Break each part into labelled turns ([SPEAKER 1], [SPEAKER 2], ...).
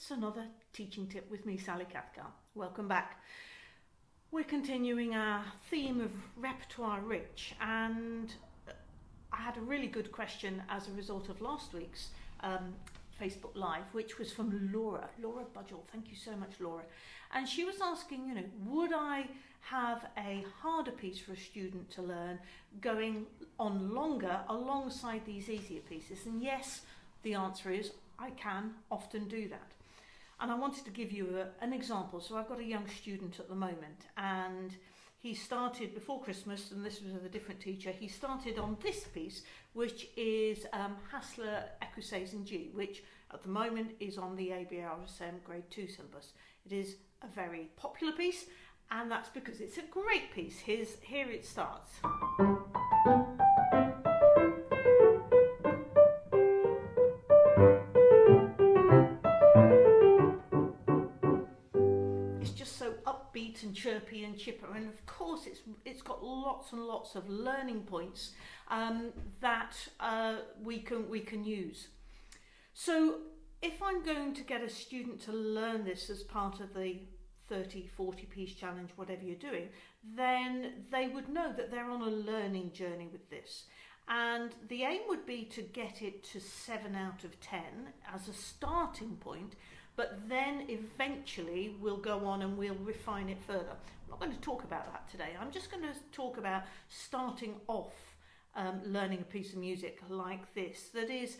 [SPEAKER 1] It's another teaching tip with me, Sally Cathcart. Welcome back. We're continuing our theme of repertoire rich, and I had a really good question as a result of last week's um, Facebook Live, which was from Laura, Laura Budgell. Thank you so much, Laura. And she was asking, you know, would I have a harder piece for a student to learn going on longer alongside these easier pieces? And yes, the answer is I can often do that. And I wanted to give you a, an example. So I've got a young student at the moment and he started before Christmas, and this was with a different teacher, he started on this piece, which is um, Hassler Ecossaise in G, which at the moment is on the ABRSM Grade 2 syllabus. It is a very popular piece, and that's because it's a great piece. Here's, here it starts. Upbeat and chirpy and chipper and of course it's it's got lots and lots of learning points um, that uh, we can we can use. So if I'm going to get a student to learn this as part of the 30 40 piece challenge whatever you're doing then they would know that they're on a learning journey with this. And the aim would be to get it to 7 out of 10 as a starting point but then eventually we'll go on and we'll refine it further. I'm not going to talk about that today. I'm just going to talk about starting off um, learning a piece of music like this that is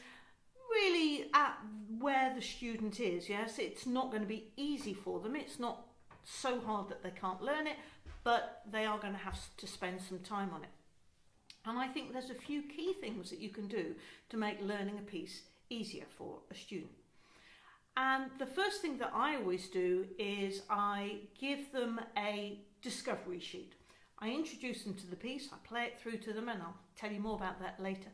[SPEAKER 1] really at where the student is. Yes, it's not going to be easy for them. It's not so hard that they can't learn it, but they are going to have to spend some time on it. And I think there's a few key things that you can do to make learning a piece easier for a student. And the first thing that I always do is I give them a discovery sheet. I introduce them to the piece, I play it through to them, and I'll tell you more about that later.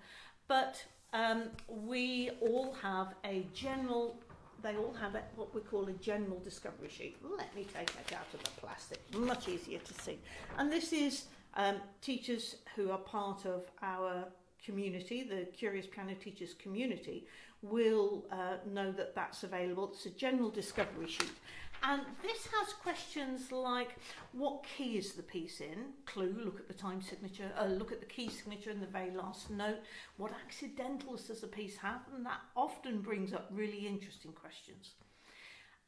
[SPEAKER 1] But um, we all have a general, they all have a, what we call a general discovery sheet. Let me take that out of the plastic, much easier to see. And this is um, teachers who are part of our community, the Curious Piano Teachers community, will uh, know that that's available. It's a general discovery sheet. And this has questions like, what key is the piece in? Clue, look at the time signature, uh, look at the key signature in the very last note. What accidentals does the piece have? And that often brings up really interesting questions.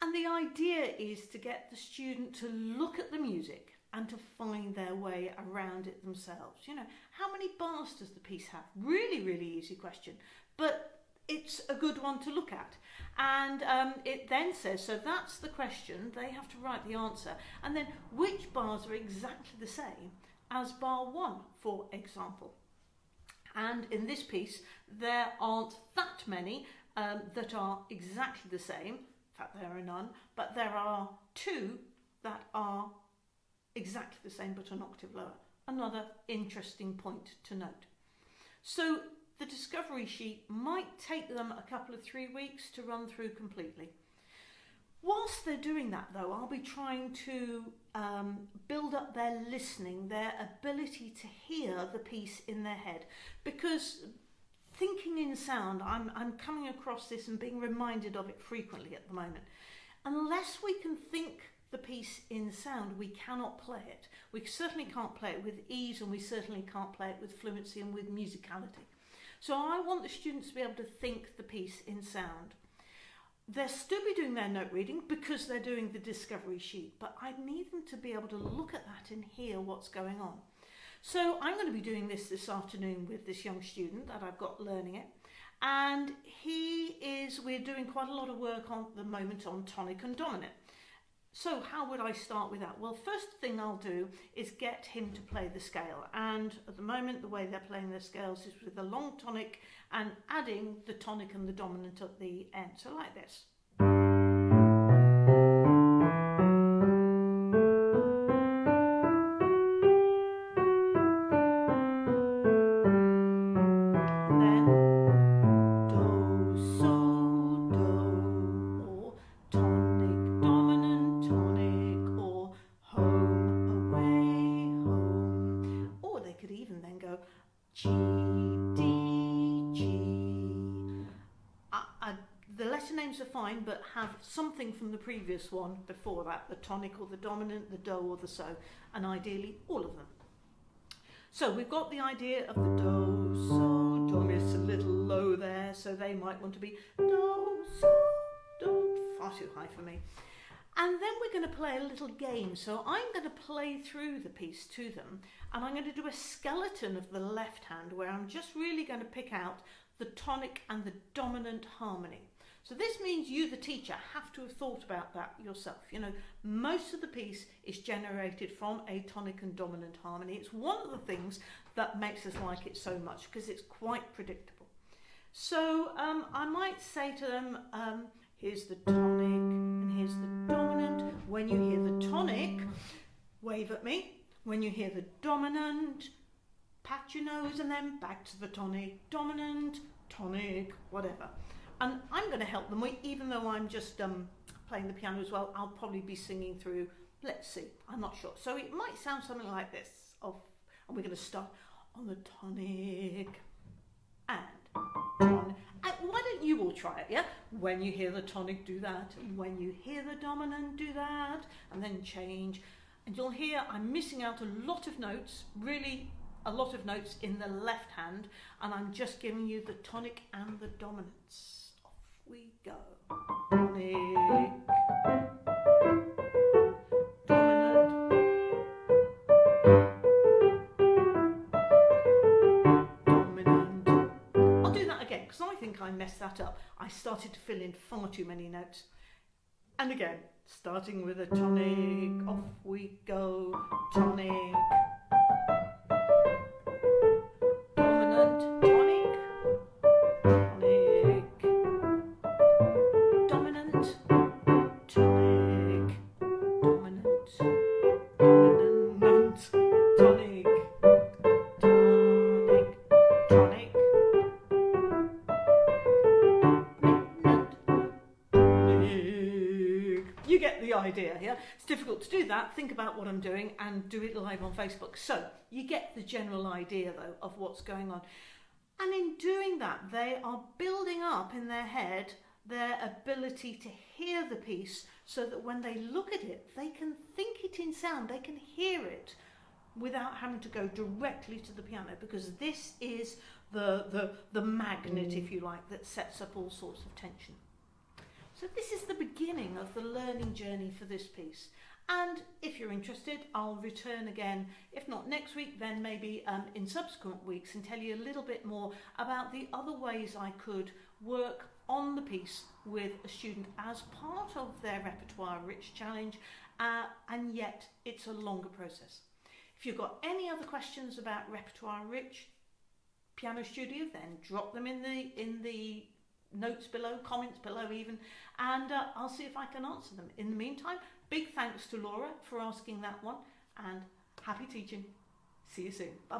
[SPEAKER 1] And the idea is to get the student to look at the music and to find their way around it themselves. You know, how many bars does the piece have? Really, really easy question. But it's a good one to look at. And um, it then says, so that's the question, they have to write the answer. And then which bars are exactly the same as bar one, for example. And in this piece, there aren't that many um, that are exactly the same. In fact, there are none, but there are two that are exactly the same but an octave lower. Another interesting point to note. So the discovery sheet might take them a couple of three weeks to run through completely. Whilst they're doing that though, I'll be trying to um, build up their listening, their ability to hear the piece in their head. Because thinking in sound, I'm, I'm coming across this and being reminded of it frequently at the moment. Unless we can think the piece in sound, we cannot play it. We certainly can't play it with ease and we certainly can't play it with fluency and with musicality. So I want the students to be able to think the piece in sound. They'll still be doing their note reading because they're doing the discovery sheet, but I need them to be able to look at that and hear what's going on. So I'm going to be doing this this afternoon with this young student that I've got learning it. And he is, we're doing quite a lot of work on the moment on tonic and dominant. So how would I start with that? Well, first thing I'll do is get him to play the scale. And at the moment, the way they're playing their scales is with the long tonic and adding the tonic and the dominant at the end. So like this. The letter names are fine, but have something from the previous one before that, the tonic or the dominant, the do or the so, and ideally all of them. So we've got the idea of the do, so, do, miss a little low there, so they might want to be do, so, do, far too high for me. And then we're going to play a little game. So I'm going to play through the piece to them and I'm going to do a skeleton of the left hand where I'm just really going to pick out the tonic and the dominant harmony. So this means you, the teacher, have to have thought about that yourself. You know, most of the piece is generated from a tonic and dominant harmony. It's one of the things that makes us like it so much because it's quite predictable. So um, I might say to them, um, here's the tonic and here's the dominant. When you hear the tonic, wave at me. When you hear the dominant, pat your nose and then back to the tonic, dominant, tonic, whatever. And I'm going to help them, even though I'm just um, playing the piano as well, I'll probably be singing through, let's see, I'm not sure. So it might sound something like this, of, and we're going to start on the tonic and. And why don't you all try it, yeah? When you hear the tonic, do that. And when you hear the dominant, do that. And then change. And you'll hear I'm missing out a lot of notes, really a lot of notes in the left hand, and I'm just giving you the tonic and the dominants. We go. Tonic. Dominant. Dominant. I'll do that again because I think I messed that up. I started to fill in far too many notes. And again, starting with a tonic, It's difficult to do that. Think about what I'm doing and do it live on Facebook. So you get the general idea though of what's going on. And in doing that, they are building up in their head their ability to hear the piece so that when they look at it, they can think it in sound, they can hear it without having to go directly to the piano because this is the, the, the magnet, if you like, that sets up all sorts of tension. So this is the beginning of the learning journey for this piece. And if you're interested, I'll return again, if not next week, then maybe um, in subsequent weeks and tell you a little bit more about the other ways I could work on the piece with a student as part of their repertoire rich challenge uh, and yet it's a longer process. If you've got any other questions about repertoire rich piano studio then drop them in the in the notes below, comments below even, and uh, I'll see if I can answer them. In the meantime, big thanks to Laura for asking that one, and happy teaching. See you soon. Bye-bye.